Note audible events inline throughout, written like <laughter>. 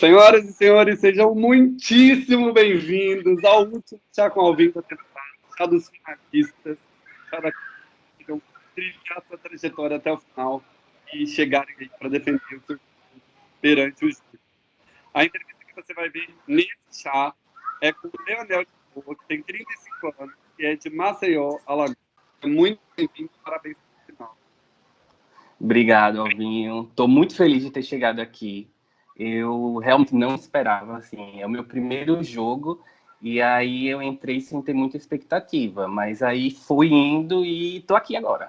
Senhoras e senhores, sejam muitíssimo bem-vindos ao último Chá com Alvim da temporada, Chá dos finalistas, Chá que trilhar sua trajetória até o final e chegarem aí para defender o seu perante os A entrevista que você vai ver nesse chá é com o Leonel de Boa, que tem 35 anos, que é de Maceió, Alagoas. Muito bem-vindo, parabéns pelo final. Obrigado, Alvinho. Estou muito feliz de ter chegado aqui eu realmente não esperava, assim, é o meu primeiro jogo, e aí eu entrei sem ter muita expectativa, mas aí fui indo e tô aqui agora.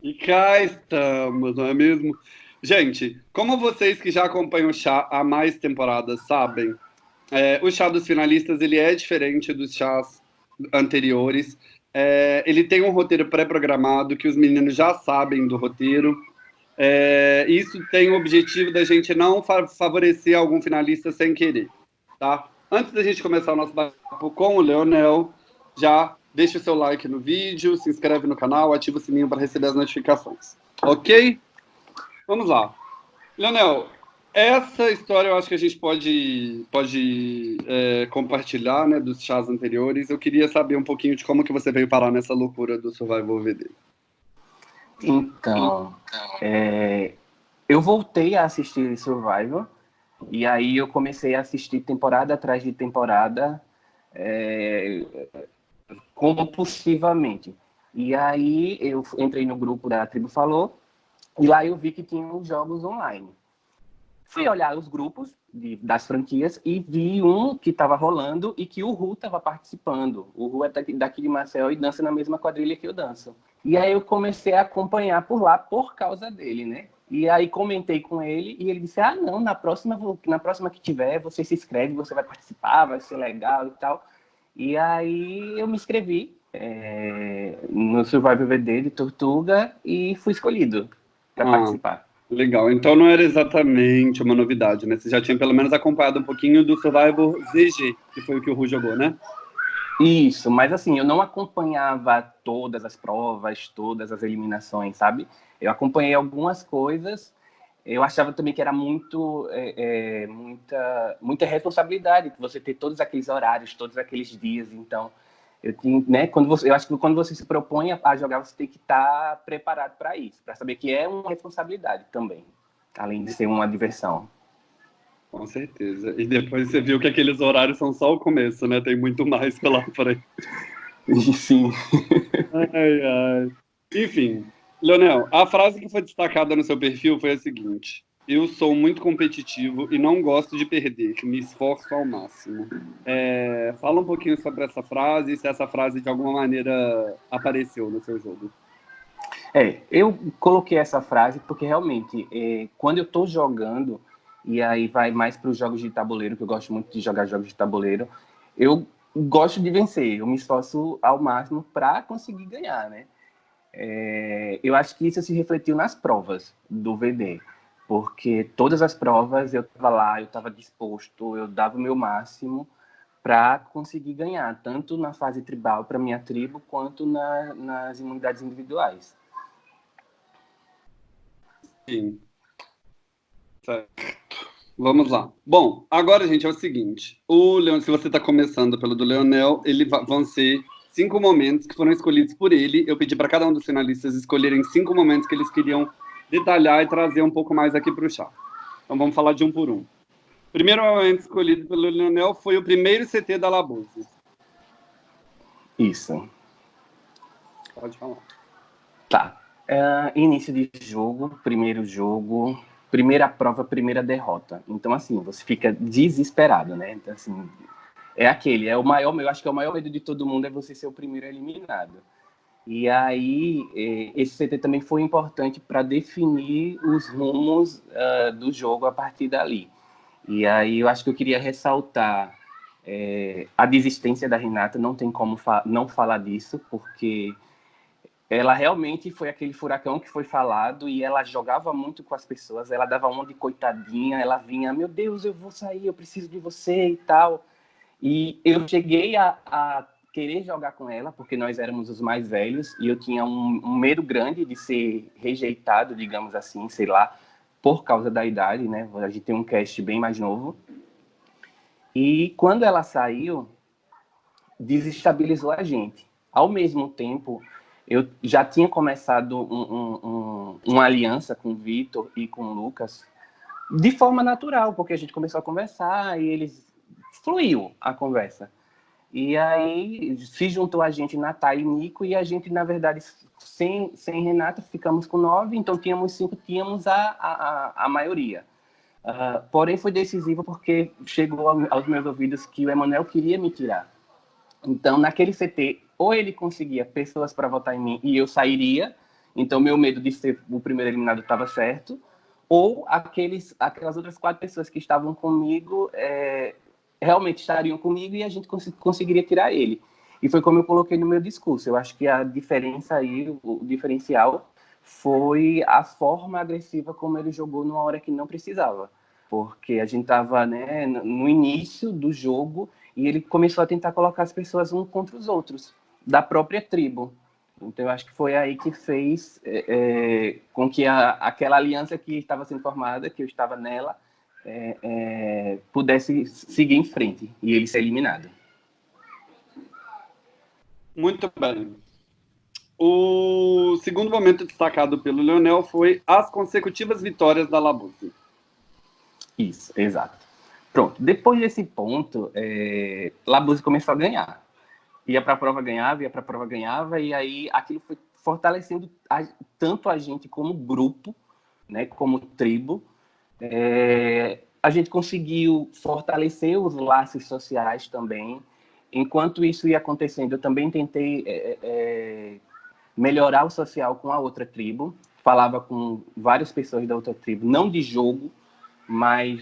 E cá estamos, não é mesmo? Gente, como vocês que já acompanham o chá há mais temporadas sabem, é, o chá dos finalistas ele é diferente dos chás anteriores. É, ele tem um roteiro pré-programado que os meninos já sabem do roteiro. É, isso tem o objetivo da gente não favorecer algum finalista sem querer, tá? Antes da gente começar o nosso papo com o Leonel, já deixa o seu like no vídeo, se inscreve no canal, ativa o sininho para receber as notificações. Ok? Vamos lá. Leonel, essa história eu acho que a gente pode, pode é, compartilhar né, dos chás anteriores. Eu queria saber um pouquinho de como que você veio parar nessa loucura do Survival VD. Então, é, eu voltei a assistir Survivor, e aí eu comecei a assistir temporada atrás de temporada é, compulsivamente. E aí eu entrei no grupo da Tribo Falou, e lá eu vi que tinha os jogos online. Fui olhar os grupos de, das franquias e vi um que estava rolando e que o Ru estava participando. O Ru é daqui, daqui de Marcel e dança na mesma quadrilha que eu danço. E aí eu comecei a acompanhar por lá por causa dele, né? E aí comentei com ele e ele disse: "Ah, não, na próxima na próxima que tiver, você se inscreve, você vai participar, vai ser legal e tal". E aí eu me inscrevi é, no Survival VD de Tortuga e fui escolhido para ah, participar. Legal, então não era exatamente uma novidade, né? Você já tinha pelo menos acompanhado um pouquinho do Survival ZG, que foi o que o Ru jogou, né? Isso, mas assim, eu não acompanhava todas as provas, todas as eliminações, sabe? Eu acompanhei algumas coisas, eu achava também que era muito, é, é, muita, muita responsabilidade você ter todos aqueles horários, todos aqueles dias, então... Eu, né, quando você, eu acho que quando você se propõe a jogar, você tem que estar preparado para isso, para saber que é uma responsabilidade também, além de ser uma diversão. Com certeza. E depois você viu que aqueles horários são só o começo, né? Tem muito mais pela <laughs> frente. Sim. ai, ai. Enfim, Leonel, a frase que foi destacada no seu perfil foi a seguinte: Eu sou muito competitivo e não gosto de perder, me esforço ao máximo. É, fala um pouquinho sobre essa frase e se essa frase de alguma maneira apareceu no seu jogo. É, eu coloquei essa frase porque realmente, é, quando eu estou jogando, e aí vai mais para os jogos de tabuleiro, que eu gosto muito de jogar jogos de tabuleiro. Eu gosto de vencer, eu me esforço ao máximo para conseguir ganhar, né? É, eu acho que isso se refletiu nas provas do VD, porque todas as provas eu estava lá, eu estava disposto, eu dava o meu máximo para conseguir ganhar, tanto na fase tribal para minha tribo, quanto na, nas imunidades individuais. Sim. Certo. Vamos lá. Bom, agora, gente, é o seguinte. O Leon, se você está começando pelo do Leonel, ele vão ser cinco momentos que foram escolhidos por ele. Eu pedi para cada um dos finalistas escolherem cinco momentos que eles queriam detalhar e trazer um pouco mais aqui para o chá. Então vamos falar de um por um. O primeiro momento escolhido pelo Leonel foi o primeiro CT da Labuse. Isso. Pode falar. Tá. Uh, início de jogo, primeiro jogo, primeira prova, primeira derrota. Então, assim, você fica desesperado, né? Então, assim, é aquele, é o maior, eu acho que é o maior medo de todo mundo é você ser o primeiro eliminado. E aí, é, esse CT também foi importante para definir os rumos uh, do jogo a partir dali. E aí, eu acho que eu queria ressaltar é, a desistência da Renata, não tem como fa não falar disso, porque ela realmente foi aquele furacão que foi falado e ela jogava muito com as pessoas, ela dava uma de coitadinha, ela vinha, meu Deus, eu vou sair, eu preciso de você e tal. E eu cheguei a, a querer jogar com ela, porque nós éramos os mais velhos, e eu tinha um, um medo grande de ser rejeitado, digamos assim, sei lá, por causa da idade, né? A gente tem um cast bem mais novo. E quando ela saiu, desestabilizou a gente. Ao mesmo tempo, eu já tinha começado um, um, um, uma aliança com o Vitor e com o Lucas de forma natural, porque a gente começou a conversar e eles fluiu a conversa. E aí se juntou a gente, Natália e Nico, e a gente, na verdade, sem, sem Renata, ficamos com nove, então tínhamos cinco, tínhamos a, a, a maioria. Uh, porém, foi decisivo porque chegou aos meus ouvidos que o Emanuel queria me tirar. Então, naquele CT, ou ele conseguia pessoas para votar em mim e eu sairia, então meu medo de ser o primeiro eliminado estava certo, ou aqueles, aquelas outras quatro pessoas que estavam comigo é, realmente estariam comigo e a gente cons conseguiria tirar ele. E foi como eu coloquei no meu discurso. Eu acho que a diferença aí, o diferencial, foi a forma agressiva como ele jogou numa hora que não precisava. Porque a gente estava né, no início do jogo e ele começou a tentar colocar as pessoas um contra os outros, da própria tribo. Então, eu acho que foi aí que fez é, é, com que a, aquela aliança que estava sendo formada, que eu estava nela, é, é pudesse seguir em frente e ele ser eliminado. Muito bem. O segundo momento destacado pelo Leonel foi as consecutivas vitórias da Labuse. Isso, exato. Pronto, depois desse ponto, é, Labuse começou a ganhar. Ia para a prova, ganhava, ia para a prova, ganhava, e aí aquilo foi fortalecendo a, tanto a gente como grupo, né, como tribo. É, a gente conseguiu fortalecer os laços sociais também. Enquanto isso ia acontecendo, eu também tentei é, é, melhorar o social com a outra tribo. Falava com várias pessoas da outra tribo, não de jogo, mas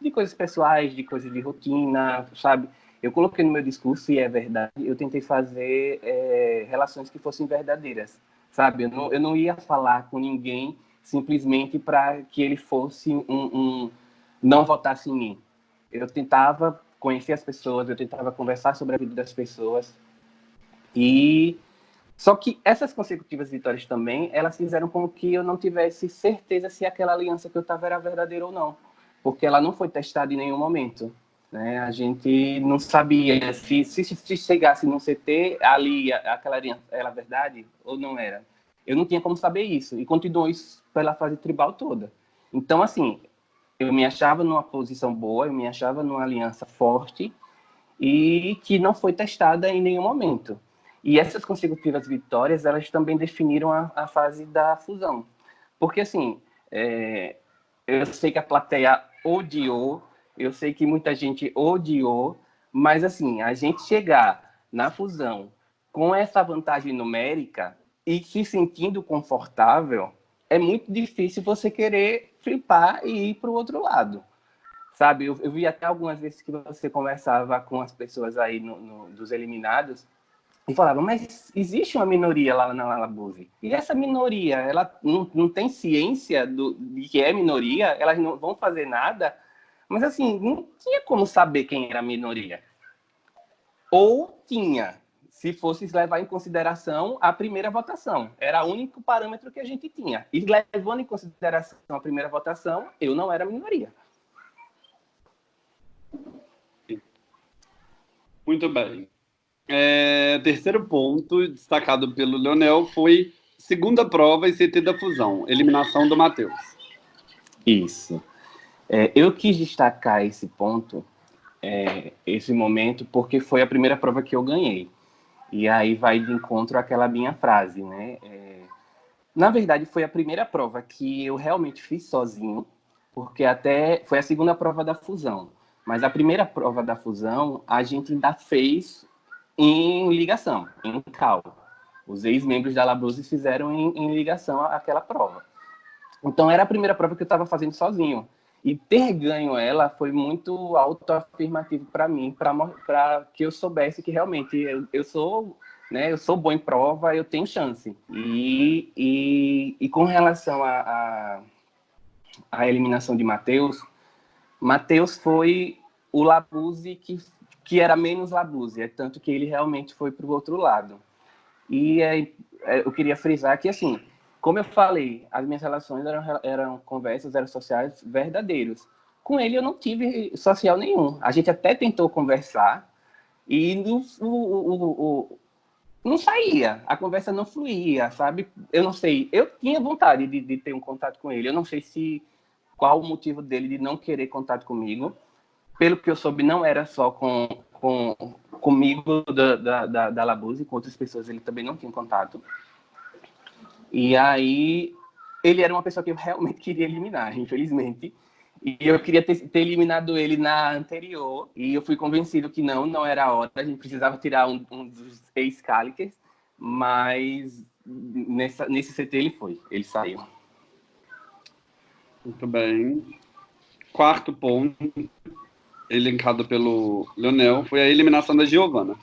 de coisas pessoais, de coisas de rotina, sabe? Eu coloquei no meu discurso, e é verdade, eu tentei fazer é, relações que fossem verdadeiras, sabe? Eu não, eu não ia falar com ninguém simplesmente para que ele fosse um, um, não votasse em mim. Eu tentava conhecer as pessoas, eu tentava conversar sobre a vida das pessoas. E só que essas consecutivas vitórias também, elas fizeram com que eu não tivesse certeza se aquela aliança que eu estava era verdadeira ou não porque ela não foi testada em nenhum momento. Né? A gente não sabia se, se, se chegasse no CT, ali, aquela era verdade ou não era. Eu não tinha como saber isso, e continuou isso pela fase tribal toda. Então, assim, eu me achava numa posição boa, eu me achava numa aliança forte, e que não foi testada em nenhum momento. E essas consecutivas vitórias, elas também definiram a, a fase da fusão. Porque, assim, é, eu sei que a plateia odiou, eu sei que muita gente odiou, mas assim, a gente chegar na fusão com essa vantagem numérica e se sentindo confortável, é muito difícil você querer flipar e ir para o outro lado. Sabe, eu, eu, vi até algumas vezes que você conversava com as pessoas aí no, no, dos eliminados e falava, mas existe uma minoria lá na Labuse. E essa minoria, ela não, não tem ciência do, de que é minoria, elas não vão fazer nada. Mas assim, não tinha como saber quem era a minoria. Ou tinha, se fosse levar em consideração a primeira votação. Era o único parâmetro que a gente tinha. E levando em consideração a primeira votação, eu não era minoria. Muito bem. É, terceiro ponto, destacado pelo Leonel, foi segunda prova e CT da fusão, eliminação do Matheus. Isso. É, eu quis destacar esse ponto, é, esse momento, porque foi a primeira prova que eu ganhei. E aí vai de encontro àquela minha frase, né? É, na verdade, foi a primeira prova que eu realmente fiz sozinho, porque até foi a segunda prova da fusão. Mas a primeira prova da fusão, a gente ainda fez em ligação, em cal. Os ex-membros da Labruse fizeram em, em, ligação àquela prova. Então, era a primeira prova que eu estava fazendo sozinho. E ter ganho ela foi muito autoafirmativo para mim, para que eu soubesse que realmente eu, eu sou né, eu sou bom em prova, eu tenho chance. E, e, e com relação à a, a, a, eliminação de Matheus, Matheus foi o Labuse que que era menos é tanto que ele realmente foi para o outro lado. E é, é, eu queria frisar que, assim, como eu falei, as minhas relações eram, eram conversas, eram sociais verdadeiros. Com ele eu não tive social nenhum. A gente até tentou conversar e no, o, o, o, não saía, a conversa não fluía, sabe? Eu não sei, eu tinha vontade de, de, ter um contato com ele, eu não sei se qual o motivo dele de não querer contato comigo. Pelo que eu soube, não era só com, com comigo da, da, da, da Labuse, com outras pessoas ele também não tinha contato. E aí, ele era uma pessoa que eu realmente <laughs> queria eliminar, infelizmente. E eu queria ter, ter, eliminado ele na anterior. E eu fui convencido que não, não era a hora. A gente precisava tirar um, um dos ex-Calicers. Mas nessa, nesse CT ele foi, ele saiu. Muito bem. Quarto ponto, elencado pelo Leonel, foi a eliminação da Giovana.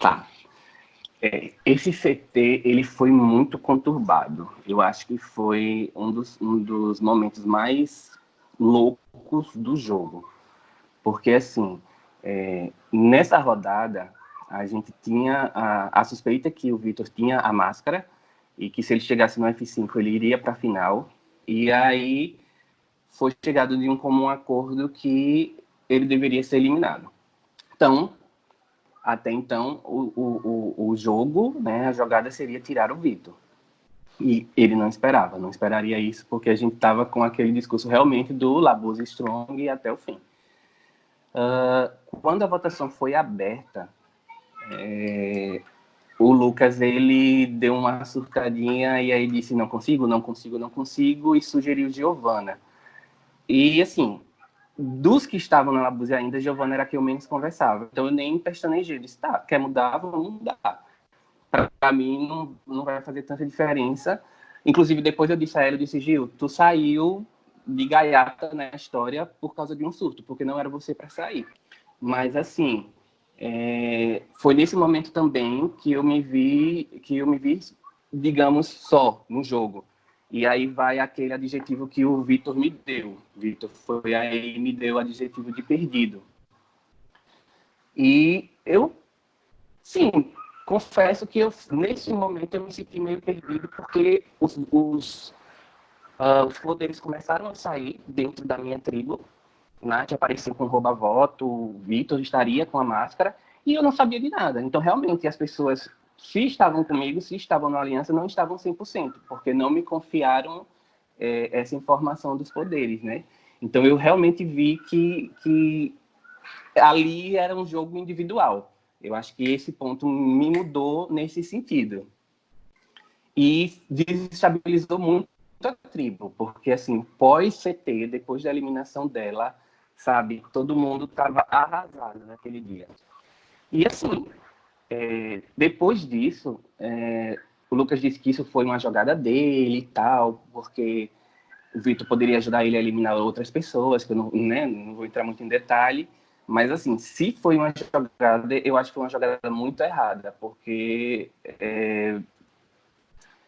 Tá. É, esse CT ele foi muito conturbado. Eu acho que foi um dos, um dos momentos mais loucos do jogo. Porque, assim, é, nessa rodada, a gente tinha a, a suspeita que o Vitor tinha a máscara e que se ele chegasse no F5 ele iria para a final. E aí foi chegado de um comum acordo que ele deveria ser eliminado. Então, até então, o, o, o jogo, né, a jogada seria tirar o Vitor. E ele não esperava, não esperaria isso, porque a gente estava com aquele discurso realmente do Labuse Strong até o fim. Uh, quando a votação foi aberta, é, o Lucas ele deu uma surtadinha e aí disse não consigo, não consigo, não consigo e sugeriu Giovana. E assim, dos que estavam na Labuse ainda, Giovana era a que eu menos conversava. Então eu nem pestanejei, disse, tá, quer mudar, vamos mudar. Para mim não, não vai fazer tanta diferença. Inclusive depois eu disse a ela, eu disse, Gil, tu saiu de gaiata na história por causa de um surto, porque não era você para sair. Mas assim, é, foi nesse momento também que eu me vi, que eu me vi, digamos, só no jogo e aí vai aquele adjetivo que o Vitor me deu. Vitor foi aí me deu o adjetivo de perdido. E eu, sim, confesso que eu, nesse momento eu me senti meio perdido porque os, os, uh, os poderes começaram a sair dentro da minha tribo. Nath apareceu com rouba-voto, Vitor estaria com a máscara e eu não sabia de nada. Então, realmente, as pessoas se estavam comigo, se estavam na aliança, não estavam 100%, porque não me confiaram é, essa informação dos poderes, né? Então eu realmente vi que, que ali era um jogo individual. Eu acho que esse ponto me mudou nesse sentido. E desestabilizou muito a tribo, porque assim, pós-CT, depois da eliminação dela, sabe, todo mundo estava arrasado naquele dia. E assim, é, depois disso, é, o Lucas disse que isso foi uma jogada dele e tal, porque o Vitor poderia ajudar ele a eliminar outras pessoas, que eu não, né, não vou entrar muito em detalhe, mas assim, se foi uma jogada, eu acho que foi uma jogada muito errada, porque é,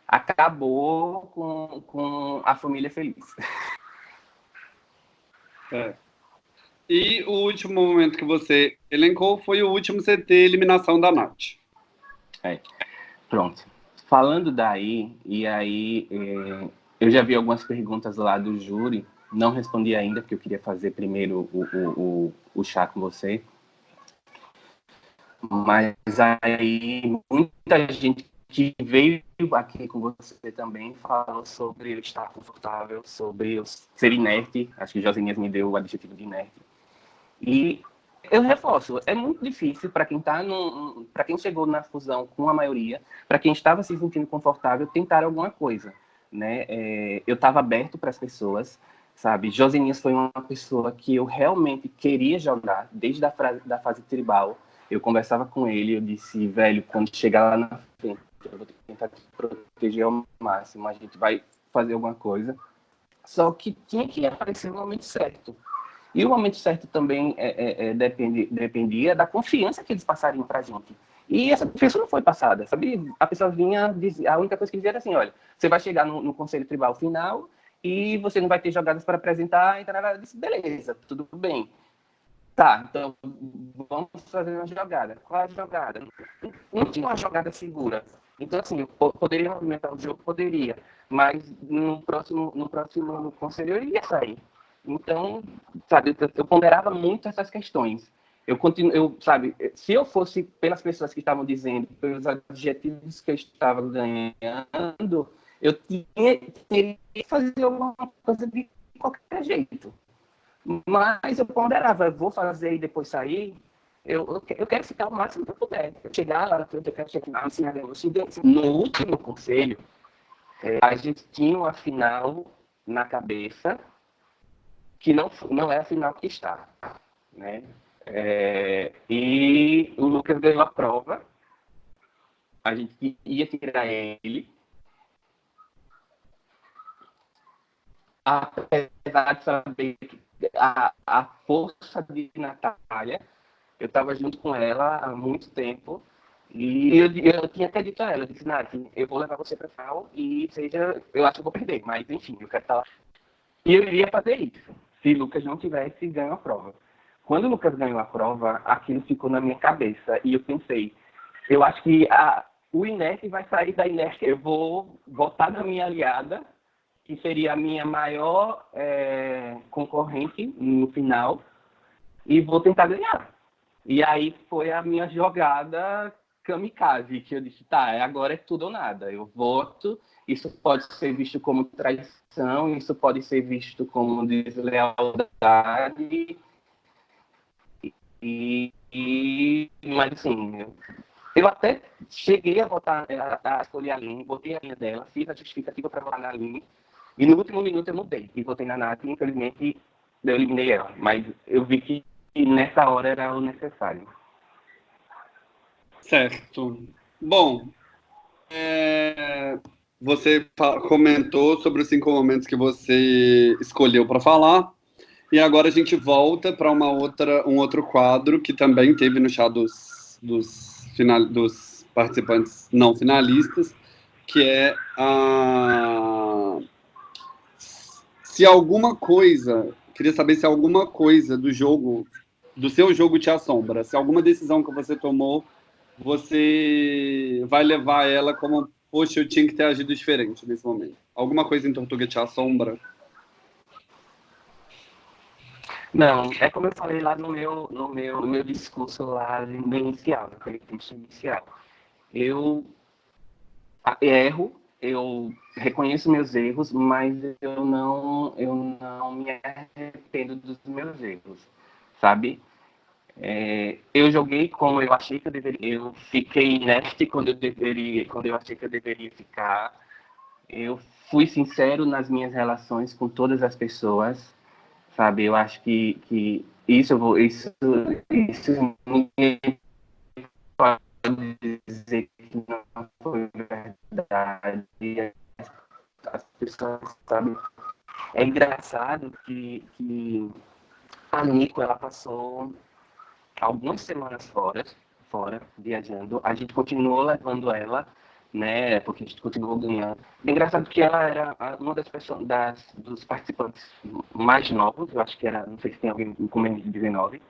acabou com, com a família feliz. <laughs> É. E o último momento que você elencou foi o último CT eliminação da Nath. É. Pronto. Falando daí, e aí é, eu já vi algumas perguntas lá do júri, não respondi ainda, porque eu queria fazer primeiro o, o, o, o chá com você. Mas aí muita gente que veio aqui com você também falou sobre eu estar confortável, sobre eu ser inerte. Acho que Josenias me deu o adjetivo de inerte. E eu reforço, é muito difícil para quem tá para quem chegou na fusão com a maioria, para quem estava se sentindo confortável, tentar alguma coisa, né? É, eu estava aberto para as pessoas, sabe? Josininhas foi uma pessoa que eu realmente queria jogar desde a frase, da fase tribal. Eu conversava com ele, eu disse, velho, quando chegar lá na frente, eu vou tentar te proteger ao máximo, a gente vai fazer alguma coisa. Só que tinha que aparecer no momento certo. E o momento certo também é, é, é, depende, dependia da confiança que eles passariam para a gente. E essa confiança não foi passada, sabe? A pessoa vinha, dizia, a única coisa que dizia era assim, olha, você vai chegar no, no conselho tribal final e você não vai ter jogadas para apresentar, e tal, eu disse, beleza, tudo bem. Tá, então vamos fazer uma jogada. Qual é a jogada? Não tinha uma jogada segura. Então, assim, eu poderia movimentar o jogo? Poderia. Mas no próximo, no próximo conselho eu iria sair. Então, sabe, eu, ponderava muito essas questões. Eu continuo, eu, sabe, se eu fosse pelas pessoas que estavam dizendo, pelos adjetivos que eu estava ganhando, eu tinha, teria que fazer alguma coisa de qualquer jeito. Mas eu ponderava, vou fazer e depois sair, eu, eu quero ficar o máximo que eu puder. Chegar lá, eu quero chegar assim, no último conselho, é, a gente tinha uma final na cabeça que não, não é a final que está. Né? É, e o Lucas ganhou a prova. A gente ia tirar ele. Apesar de saber que a, a força de Natália, eu estava junto com ela há muito tempo. E eu, eu tinha até dito a ela, eu disse, Nath, eu vou levar você para final e seja, eu acho que eu vou perder, mas enfim, eu quero estar lá. E eu iria fazer isso, se Lucas não tivesse ganho a prova. Quando Lucas ganhou a prova, aquilo ficou na minha cabeça e eu pensei, eu acho que a, o inerte vai sair da inércia. Eu vou votar na minha aliada, que seria a minha maior é, concorrente no final, e vou tentar ganhar. E aí foi a minha jogada kamikaze, que eu disse, tá, agora é tudo ou nada. Eu voto, isso pode ser visto como traição, isso pode ser visto como deslealdade, e, e, mas assim, eu até cheguei a votar, a, a escolher a Aline, botei a linha dela, fiz a justificativa para votar na Aline, e no último minuto eu mudei e votei na Nath, e infelizmente eu eliminei ela, mas eu vi que nessa hora era o necessário. Certo. Bom, é, você comentou sobre os cinco momentos que você escolheu para falar. E agora a gente volta para uma outra, um outro quadro que também teve no chá dos, dos, final, dos participantes não finalistas, que é a se alguma coisa, queria saber se alguma coisa do jogo, do seu jogo te assombra, se alguma decisão que você tomou, você vai levar ela como, poxa, eu tinha que ter agido diferente nesse momento. Alguma coisa em Tortuga te assombra? Não, é como eu falei lá no meu, no meu, no meu discurso lá no inicial, naquele curso inicial. Eu erro, eu reconheço meus erros, mas eu não, eu não me arrependo dos meus erros, sabe? É, eu joguei como eu achei que eu deveria, eu fiquei inerte quando eu deveria, quando eu achei que eu deveria ficar. Eu fui sincero nas minhas relações com todas as pessoas, sabe? Eu acho que, que isso, eu vou, isso, isso ninguém pode dizer que não foi verdade. As pessoas, sabe? É engraçado que, que a Nico, ela passou algumas semanas fora, fora, viajando. A gente continuou levando ela né? Porque a gente continuou ganhando. É engraçado que ela era uma das pessoas, das, dos participantes mais novos, eu acho que era, não sei se tem alguém com menos de 19,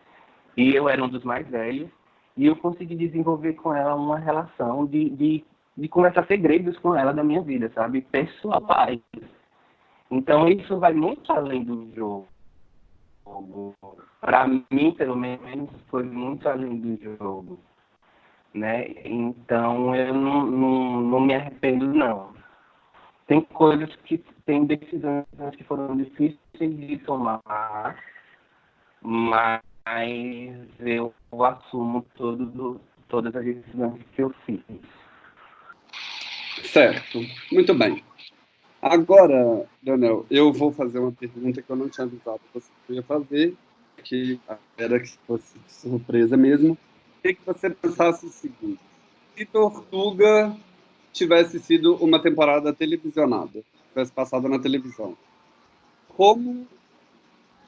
e eu era um dos mais velhos, e eu consegui desenvolver com ela uma relação de, de, de conversar segredos com ela da minha vida, sabe? Pessoais. Então isso vai muito além do jogo. Para mim, pelo menos, foi muito além do jogo né? Então eu não, não, não me arrependo não. Tem coisas que tem decisões que foram difíceis de tomar, mas eu assumo todo, todas as decisões que eu fiz. Certo, muito bem. Agora, Daniel, eu vou fazer uma pergunta que eu não tinha avisado que você ia fazer, que era que fosse surpresa mesmo queria que você pensasse o seguinte: se Tortuga tivesse sido uma temporada televisionada, tivesse passado na televisão, como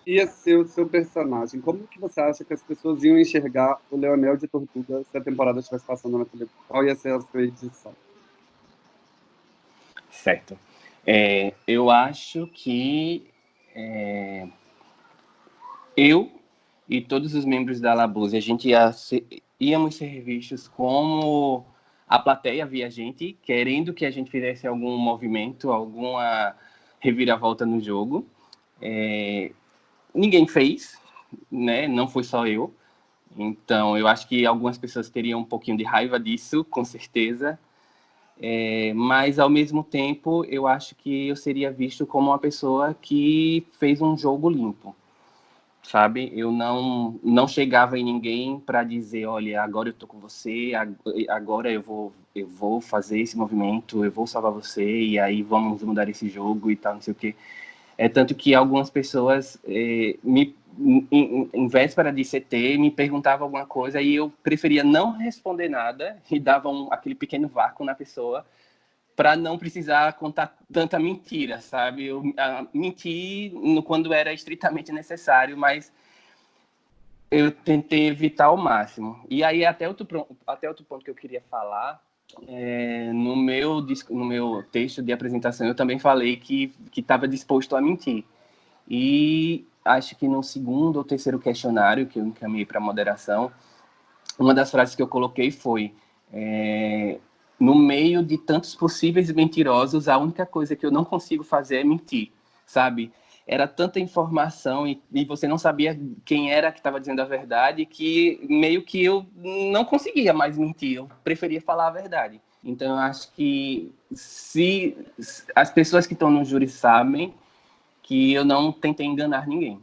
ia ser o seu personagem? Como que você acha que as pessoas iam enxergar o Leonel de Tortuga se a temporada estivesse passando na televisão? Qual ia ser a sua edição? Certo. É, eu acho que é, eu e todos os membros da Labuse, a gente ia ser, íamos ser vistos como a plateia via a gente querendo que a gente fizesse algum movimento, alguma reviravolta no jogo. É, ninguém fez, né? Não foi só eu. Então, eu acho que algumas pessoas teriam um pouquinho de raiva disso, com certeza. É, mas, ao mesmo tempo, eu acho que eu seria visto como uma pessoa que fez um jogo limpo, sabe? Eu não, não chegava em ninguém para dizer, olha, agora eu tô com você, agora eu vou, eu vou fazer esse movimento, eu vou salvar você, e aí vamos mudar esse jogo e tal, não sei o quê. É tanto que algumas pessoas é, me em, em, véspera de CT, me perguntava alguma coisa e eu preferia não responder nada e dava um, aquele pequeno vácuo na pessoa para não precisar contar tanta mentira, sabe? Eu a, menti no, quando era estritamente necessário, mas eu tentei evitar ao máximo. E aí, até outro, até outro ponto que eu queria falar, é, no, meu, no meu texto de apresentação, eu também falei que estava disposto a mentir. E acho que no segundo ou terceiro questionário que eu encaminhei para moderação, uma das frases que eu coloquei foi: é, no meio de tantos possíveis mentirosos, a única coisa que eu não consigo fazer é mentir, sabe? Era tanta informação e, e você não sabia quem era que estava dizendo a verdade que meio que eu não conseguia mais mentir, eu preferia falar a verdade. Então, eu acho que se as pessoas que estão no júri sabem, que eu não tentei enganar ninguém.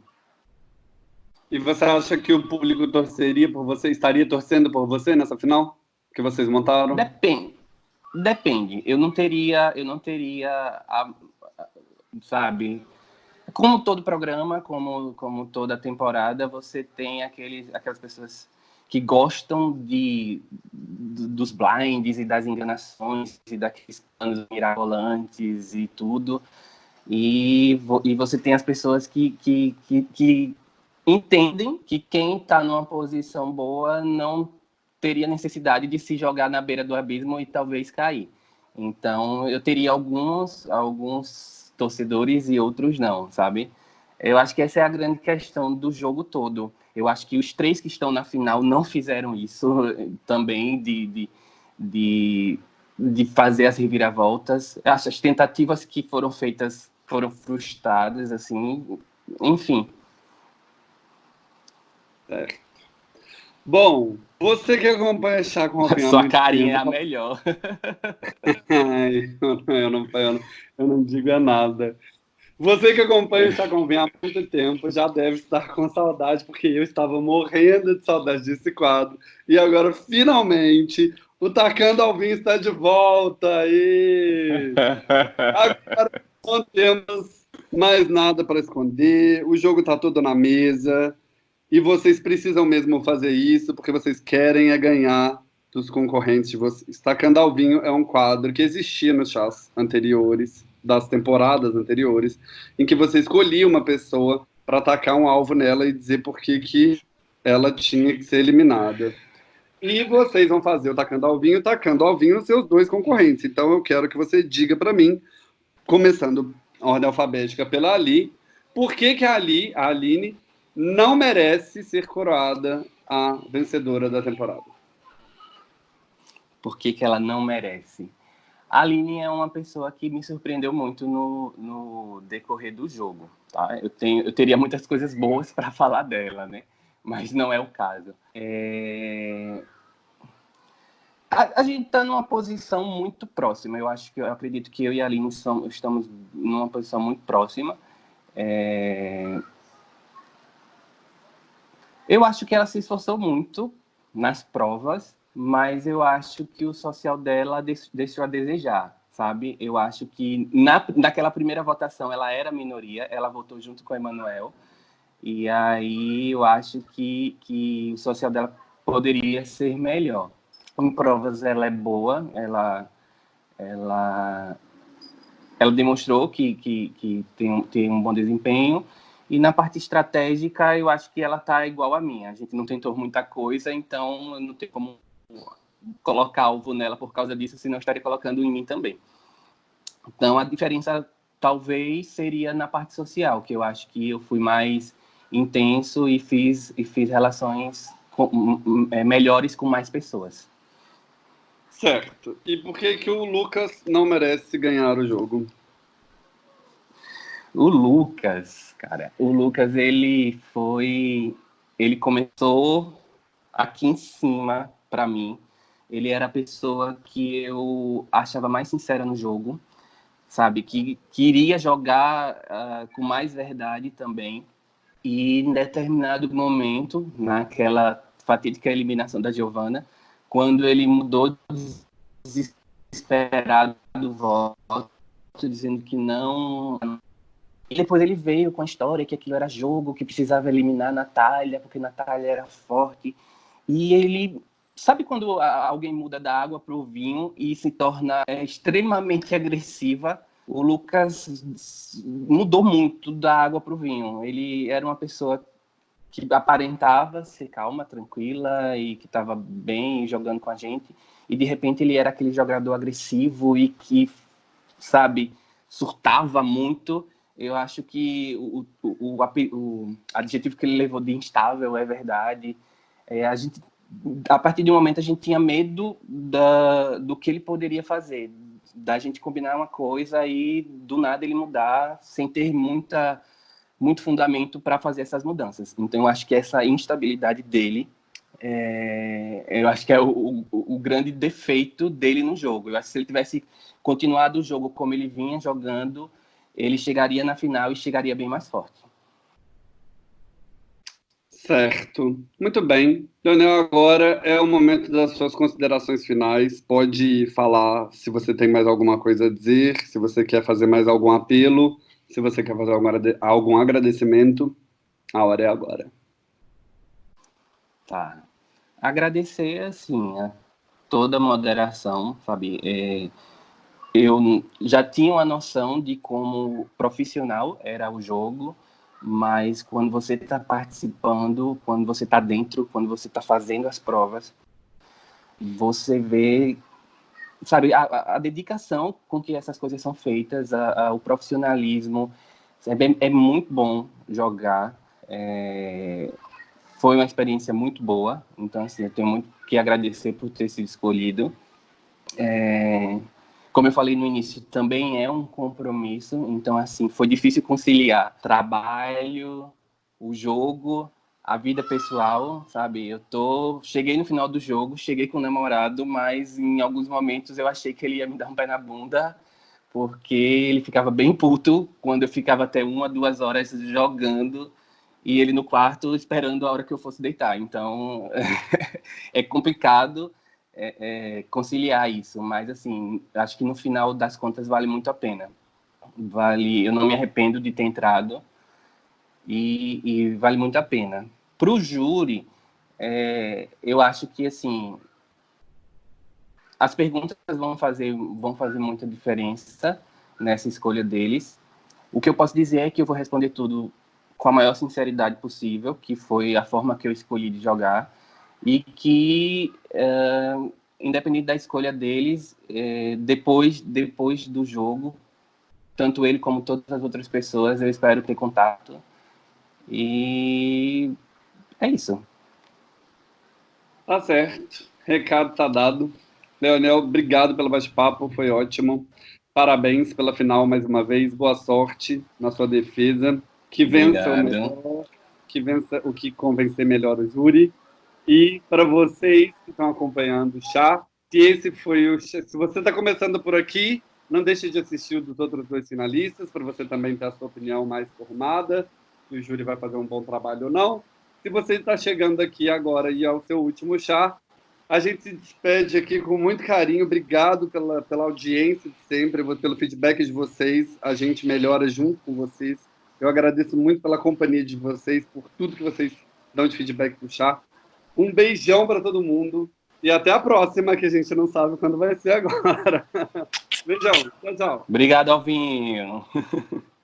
E você acha que o público torceria por você, estaria torcendo por você nessa final que vocês montaram? Depende. Depende. Eu não teria, eu não teria, a, sabe, como todo programa, como como toda temporada, você tem aqueles, aquelas pessoas que gostam de dos blinds e das enganações e daqueles planos mirabolantes e tudo. E, e você tem as pessoas que, que, que, que entendem que quem está numa posição boa não teria necessidade de se jogar na beira do abismo e talvez cair. Então, eu teria alguns, alguns torcedores e outros não, sabe? Eu acho que essa é a grande questão do jogo todo. Eu acho que os três que estão na final não fizeram isso <laughs> também de, de, de, de fazer as reviravoltas. As tentativas que foram feitas foram frustradas, assim, enfim. É. Bom, você que acompanha Chá com Alpinha... <laughs> Sua carinha é a melhor. Ai, <laughs> eu, não, eu, não, eu não digo é nada. Você que acompanha o com há muito tempo já deve estar com saudade, porque eu estava morrendo de saudade desse quadro. E agora, finalmente, o Tacando Alvin está de volta. E... <laughs> Agora não temos mais nada para esconder, o jogo está todo na mesa, e vocês precisam mesmo fazer isso, porque vocês querem é ganhar dos concorrentes de vocês. Tacando ao Vinho é um quadro que existia nos chás anteriores, das temporadas anteriores, em que você escolhia uma pessoa para atacar um alvo nela e dizer por que, que ela tinha que ser eliminada. E vocês vão fazer o tacando ao vinho, tacando ao vinho os seus dois concorrentes. Então eu quero que você diga para mim começando a ordem alfabética pela Ali, por que, que a Ali, a Aline, não merece ser coroada a vencedora da temporada? Por que, que ela não merece? A Aline é uma pessoa que me surpreendeu muito no, no decorrer do jogo. Tá? Eu, tenho, eu teria muitas coisas boas para <laughs> falar dela, né? mas não é o caso. É... A, a gente está numa posição muito próxima. Eu acho que eu acredito que eu e a Aline somos, estamos numa posição muito próxima. É... Eu acho que ela se esforçou muito nas provas, mas eu acho que o social dela deixou a desejar, sabe? Eu acho que na, naquela primeira votação ela era minoria, ela votou junto com o Emanuel, e aí eu acho que, que o social dela poderia ser melhor em provas ela é boa, ela, ela, ela demonstrou que, que, que tem, um, tem um bom desempenho, e na parte estratégica eu acho que ela está igual a mim, a gente não tentou muita coisa, então não tem como colocar alvo nela por causa disso, senão estaria colocando em mim também. Então a diferença talvez seria na parte social, que eu acho que eu fui mais intenso e fiz, e fiz relações com, é, melhores com mais pessoas. Certo. E por que, que o Lucas não merece ganhar o jogo? O Lucas, cara, o Lucas, ele foi. Ele começou aqui em cima, para mim. Ele era a pessoa que eu achava mais sincera no jogo, sabe? Que queria jogar uh, com mais verdade também. E em determinado momento, naquela fatídica eliminação da Giovana, quando ele mudou desesperado do voto, dizendo que não. E depois ele veio com a história que aquilo era jogo, que precisava eliminar Natália, porque Natália era forte. E ele. Sabe quando alguém muda da água para o vinho e se torna extremamente agressiva? O Lucas mudou muito da água para o vinho. Ele era uma pessoa que aparentava ser calma, tranquila e que estava bem jogando com a gente. E de repente ele era aquele jogador agressivo e que, sabe, surtava muito. Eu acho que o, o, o, o adjetivo que ele levou de instável é verdade. É, a gente, a partir de um momento, a gente tinha medo da, do que ele poderia fazer, da gente combinar uma coisa e do nada ele mudar sem ter muita muito fundamento para fazer essas mudanças. Então, eu acho que essa instabilidade dele, é, eu acho que é o, o, o, grande defeito dele no jogo. Eu acho que se ele tivesse continuado o jogo como ele vinha jogando, ele chegaria na final e chegaria bem mais forte. Certo. Muito bem. Leonel, agora é o momento das suas considerações finais. Pode falar se você tem mais alguma coisa a dizer, se você quer fazer mais algum apelo. Se você quer fazer algum agradecimento, a hora é agora. Tá. Agradecer, assim, a toda a moderação, sabe? É, eu já tinha uma noção de como profissional era o jogo, mas quando você está participando, quando você está dentro, quando você está fazendo as provas, você vê sabe, a, a, dedicação com que essas coisas são feitas, a, a, o profissionalismo, é, bem, é, muito bom jogar. É, foi uma experiência muito boa, então assim, eu tenho muito que agradecer por ter sido escolhido. É, como eu falei no início, também é um compromisso, então assim, foi difícil conciliar trabalho, o jogo a vida pessoal, sabe? Eu tô, cheguei no final do jogo, cheguei com o namorado, mas em alguns momentos eu achei que ele ia me dar um pé na bunda, porque ele ficava bem puto quando eu ficava até uma, duas horas jogando e ele no quarto esperando a hora que eu fosse deitar. Então <laughs> é complicado é, é, conciliar isso, mas assim, acho que no final das contas vale muito a pena. Vale, eu não me arrependo de ter entrado e, e vale muito a pena. Para o júri, é, eu acho que assim as perguntas vão fazer vão fazer muita diferença nessa escolha deles. O que eu posso dizer é que eu vou responder tudo com a maior sinceridade possível, que foi a forma que eu escolhi de jogar e que é, independente da escolha deles, é, depois depois do jogo, tanto ele como todas as outras pessoas, eu espero ter contato e é isso. Tá certo. Recado tá dado. Leonel, obrigado pelo bate-papo, foi ótimo. Parabéns pela final mais uma vez. Boa sorte na sua defesa. Que vença o melhor, que vença o que convencer melhor o júri. E para vocês que estão acompanhando o chá, se esse foi o se você está começando por aqui, não deixe de assistir os outros dois finalistas para você também ter a sua opinião mais formada, se o júri vai fazer um bom trabalho ou não. Se você está chegando aqui agora e é o seu último chá, a gente se despede aqui com muito carinho. Obrigado pela, pela audiência de sempre, pelo feedback de vocês. A gente melhora junto com vocês. Eu agradeço muito pela companhia de vocês, por tudo que vocês dão de feedback do chá. Um beijão para todo mundo e até a próxima, que a gente não sabe quando vai ser agora. <laughs> Beijão. Tchau, tchau. Obrigado, Alvinho. <laughs>